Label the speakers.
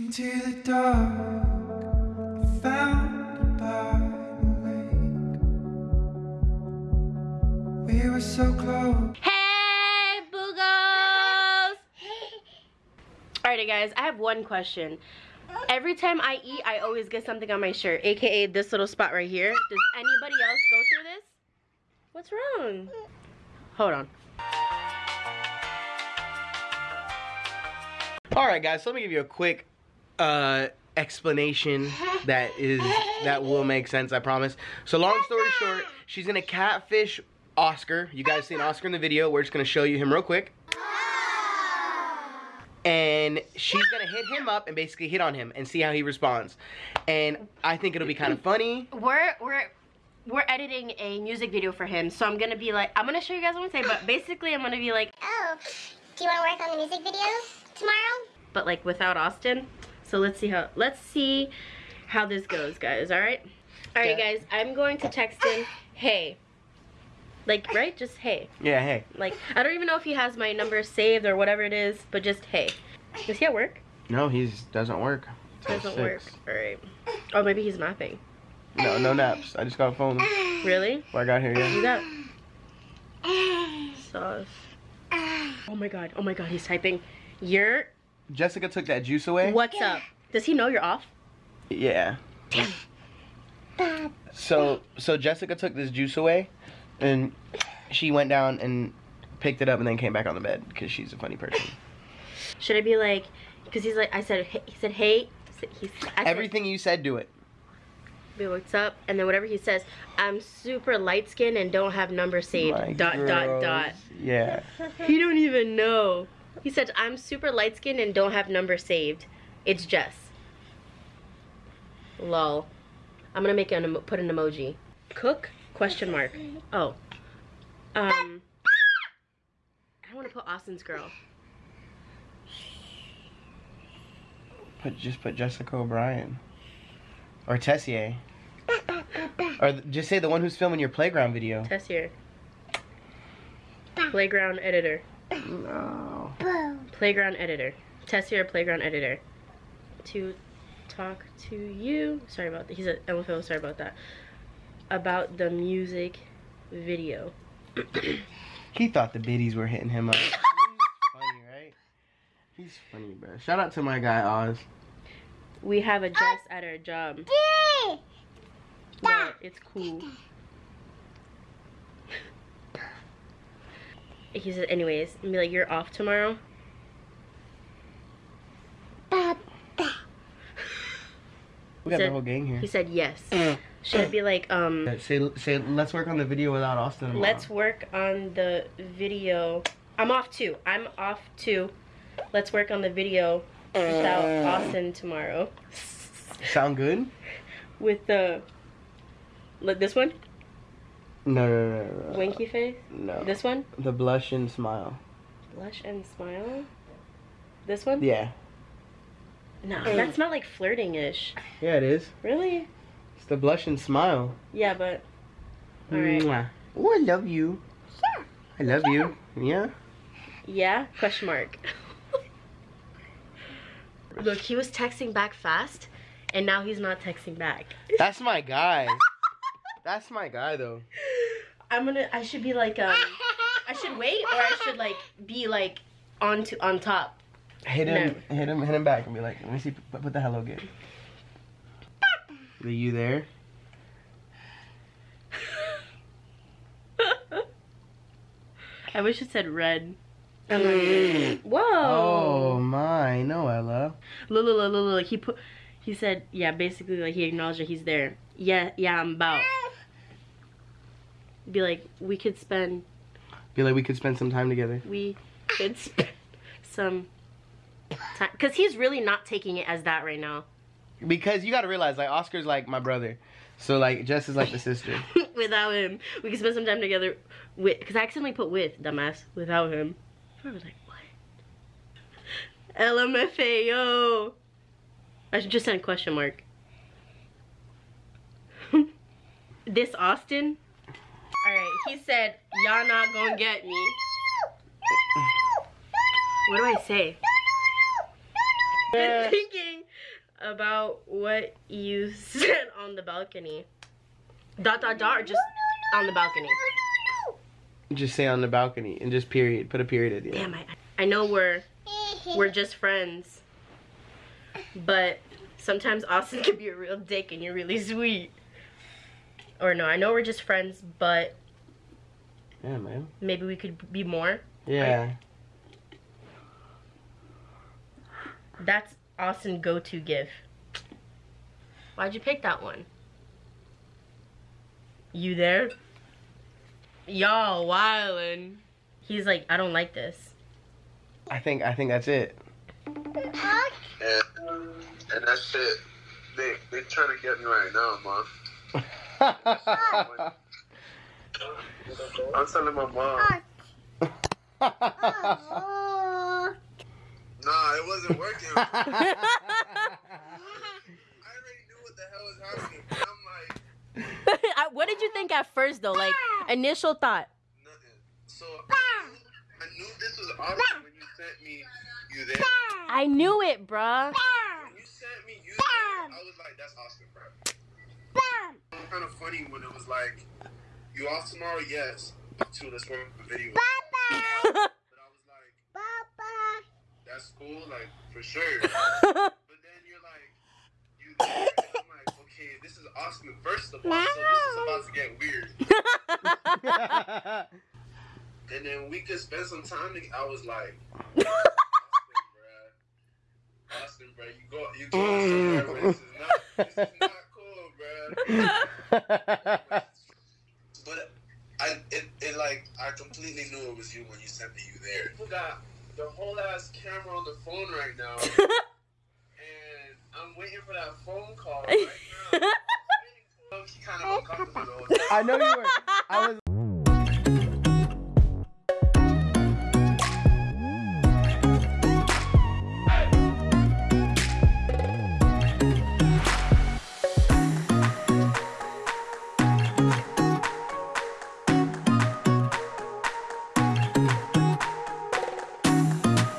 Speaker 1: Into the dark, I found by the lake. We were so close.
Speaker 2: Hey, boogos! Alrighty, guys, I have one question. Every time I eat, I always get something on my shirt, aka this little spot right here. Does anybody else go through this? What's wrong? Hold on.
Speaker 3: All right, guys. So let me give you a quick uh, explanation that is that will make sense. I promise. So long story short, she's gonna catfish Oscar. You guys seen Oscar in the video. We're just gonna show you him real quick. And she's gonna hit him up and basically hit on him and see how he responds. And I think it'll be kind of funny.
Speaker 2: We're we're we're editing a music video for him, so I'm gonna be like, I'm gonna show you guys what I'm saying, but basically I'm gonna be like,
Speaker 4: Oh, do you want to work on the music video tomorrow?
Speaker 2: but like without Austin. So let's see how let's see how this goes, guys. All right, all right,
Speaker 3: Okay.
Speaker 2: guys. I'm going to text him, hey, like right, just hey.
Speaker 3: Yeah. Hey.
Speaker 2: Like I don't even know if he has my number saved or whatever it is, but just hey. Is he at work?
Speaker 3: No, he doesn't work.
Speaker 2: Doesn't work. All right. Oh, maybe he's napping.
Speaker 3: No, no naps. I just got a phone.
Speaker 2: Really?
Speaker 3: When I got here, yeah.
Speaker 2: You got sauce. Oh my god. Oh my god. He's typing. You're.
Speaker 3: Jessica took that juice away.
Speaker 2: What's up? Does he know you're off?
Speaker 3: Yeah. So so Jessica took this juice away, and she went down and picked it up and then came back on the bed because she's a funny person.
Speaker 2: Should I be like? Because he's like. I said. Hey, he said hey. He's, I said,
Speaker 3: Everything you said, do it.
Speaker 2: Be what's up? And then whatever he says, I'm super light skinned and don't have number saved.
Speaker 3: My
Speaker 2: dot dot dot.
Speaker 3: Yeah.
Speaker 2: He don't even know. He said, I'm super light skinned and don't have number saved. It's Jess. Lol. I'm gonna make an emo- put an emoji. Cook? Question mark. Oh. Um. I want to put Austin's girl.
Speaker 3: Put just put Jessica O'Brien. Or Tessier. or just say the one who's filming your playground video.
Speaker 2: Tessier. Playground editor.
Speaker 3: No.
Speaker 2: Playground editor. Tess here, playground editor. To talk to you. Sorry about that. He's a LFO. Sorry about that. About the music video.
Speaker 3: He thought the biddies were hitting him up. He's funny, right? He's funny, bro. Shout out to my guy Oz.
Speaker 2: We have a Jess at our job. But it's cool. He said, anyways, and be like, you're off tomorrow.
Speaker 3: We got
Speaker 2: Said-
Speaker 3: the whole gang here.
Speaker 2: He said yes. Should I be like, um,
Speaker 3: Say, say, let's work on the video without Austin. tomorrow.
Speaker 2: let's work on the video. I'm off too. I'm off too. Let's work on the video without Austin tomorrow.
Speaker 3: sound good.
Speaker 2: With the, like this one,
Speaker 3: No, no, no, no.
Speaker 2: winky face.
Speaker 3: No.
Speaker 2: This one,
Speaker 3: The blush and smile.
Speaker 2: blush and smile. This one.
Speaker 3: Yeah.
Speaker 2: No, that's not like flirting-ish.
Speaker 3: Yeah, it is.
Speaker 2: Really?
Speaker 3: It's the blush and smile.
Speaker 2: Yeah, but. All right.
Speaker 3: Oh, I love you.
Speaker 4: Sure.
Speaker 3: I love you. Yeah.
Speaker 2: Yeah? Question mark. Look, he was texting back fast, and now he's not texting back.
Speaker 3: That's my guy. That's my guy, though.
Speaker 2: I'm gonna. I should be like um. I should wait, or I should like be like on to on top.
Speaker 3: Hit him,
Speaker 2: No.
Speaker 3: hit him, hit him back, and be like, "Let me see. Put, put the hello again." Are you there?
Speaker 2: I wish it said red. Oh, I'm not Whoa.
Speaker 3: Oh my, no, Ella.
Speaker 2: Look, look, look, look, look. He put. He said, yeah. Basically, like he acknowledged that he's there. Yeah, yeah. I'm about. Be like, we could spend.
Speaker 3: Be like, we could spend some time together.
Speaker 2: We could spend some time because he's really not taking it as that right now.
Speaker 3: Because you got to realize, like, Oscar's like my brother, so like Jess is like the sister.
Speaker 2: without him. We can spend some time together with because I accidentally put with dumbass without him. I was like, what? LMFAO. I should just send a question mark. this Austin? Alright, he said, y'all not gonna get me. What do I say? Been uh, thinking about what you said on the balcony. Dot dot dot or just on the balcony.
Speaker 3: Just say on the balcony and just period. Put a period at the end.
Speaker 2: Damn, I I know we're we're just friends. But sometimes Austin can be a real dick and you're really sweet. Or no, I know we're just friends, but
Speaker 3: Yeah, man.
Speaker 2: maybe we could be more.
Speaker 3: Yeah.
Speaker 2: That's Austin go-to gift. Why'd you pick that one? You there? Y'all wildin'. He's like, I don't like this.
Speaker 3: I think I think that's it.
Speaker 5: And, and that's it. They they trying to get me right now, mom. I'm telling my mom. Nah, it wasn't working. I already knew what the hell was happening. But I'm like,
Speaker 2: what did you think at first though? Like initial thought.
Speaker 5: nothing. So I knew, I knew this was awesome when you sent me you there.
Speaker 2: I knew it, bruh.
Speaker 5: When you sent me you there, I was like, that's awesome, bro. It was kind of funny when it was like, you off tomorrow? Yes. To let's work the video. But I was like, that's like for sure. But then you're like, you I'm like, okay, this is Austin first of all, so this is about to get weird. And then we could spend some time together. I was like, Austin, bruh. Austin, bruh, you go, you go somewhere mm. where this is not, this is not cool, bruh. But I, it, it like, I completely knew it was you when you sent me you there. You got the whole ass camera on the phone right now, and I'm waiting for that phone call right now. I'm kind of uncomfortable. though.
Speaker 3: I know you were. I was